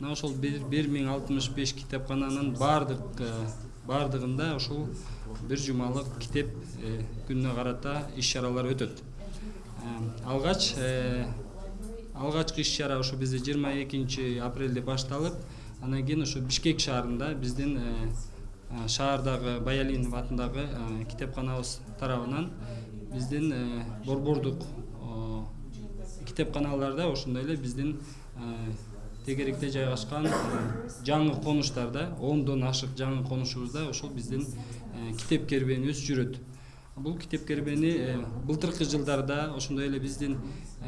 мына ошол бир миң алтымыш беш китепкананын баардык баардыгында ушул бир жумалык китеп күнүнө карата иш чаралар өтөт алгач алгачкы иш чара ушу бизде жыйырма экинчи апрелде башталып анан кийин ушу бишкек шаарында биздин шаардагы баялинов атындагы китепканабыз тарабынан биздин борбордук китепканаларда ошондой эле биздин тегеректе жайгашкан жаңы конуштарда ондон ашык жаңы конушубузда ошол биздин китеп кербенибиз жүрөт. Бул китеп кербени былтыркы жылдарда ошондой эле биздин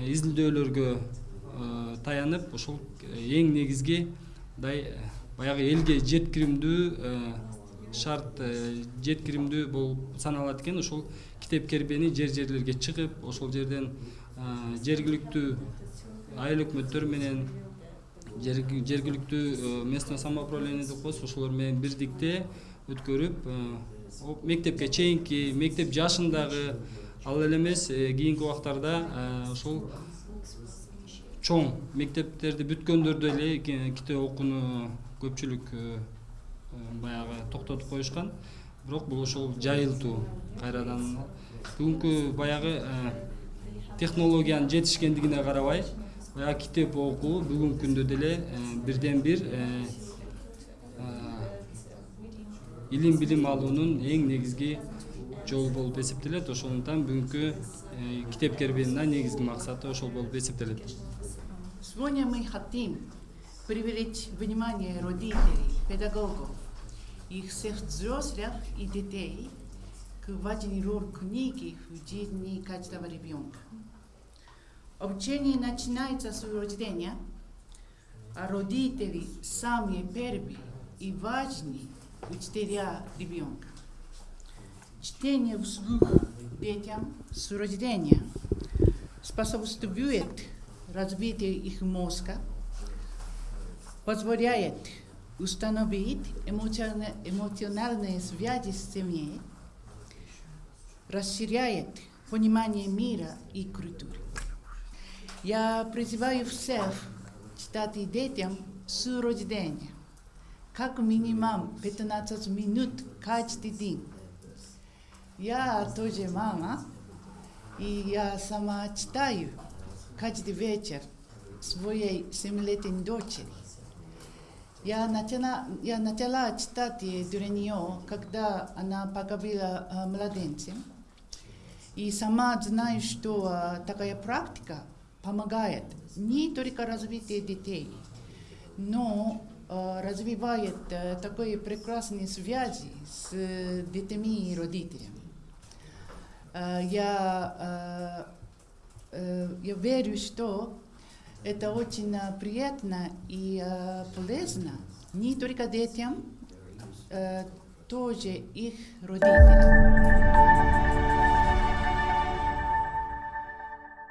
изилдөөлөргө таянып ошол эң негизги мындай баягы элге жеткиримдүү шарт жеткиримдүү болуп саналат экен. Ошол китеп кербени жер жерлерге чыгып ошол жерден жергиликтүү айыл өкмөттөр менен жергиликтүү местное самоуправление деп коебуз. Ошолор менен бирдикте өткөрүп мектепке чейинки мектеп жашындагы ал эле эмес кийинки убактарда ошол чоң мектептерди бүткөндөр деле китеп окууну көпчүлүк баягы токтотуп коюшкан. Бирок бул ошол жайылтуу кайрадан. Бүгүнкү баягы технологиянын жетишкендигине карабай баягы китеп окуу бүгүнкү күндө деле бирден бир илим билим алуунун эң негизги жолу болуп эсептелет ошондуктан бүгүнкү китеп кербенин негизги максаты ошол болуп эсептелет Сегодня мы хотим привлечь внимание родителей, педагогов, их всех взрослых и детей к важной роли книги в жизни каждого ребенка. Обучение начинается с рождения, а родители самые первые и важные учителя ребенка. Чтение вслух детям с рождения способствует развитию их мозга, позволяет установить эмоциональные связи с семьей, расширяет понимание мира и культуры. Я призываю всех читать детям с рождения, как минимум 15 минут каждый день. Я тоже мама, и я сама читаю каждый вечер своей семилетней дочери. Я начала, я начала читать для нее, когда она была младенцем. И сама знаю, что такая практика помогает не только развитию детей, но развивает такой прекрасные связи с детьми и родителями. Я, я верю, что это очень приятно и полезно не только детям, тоже их родителям.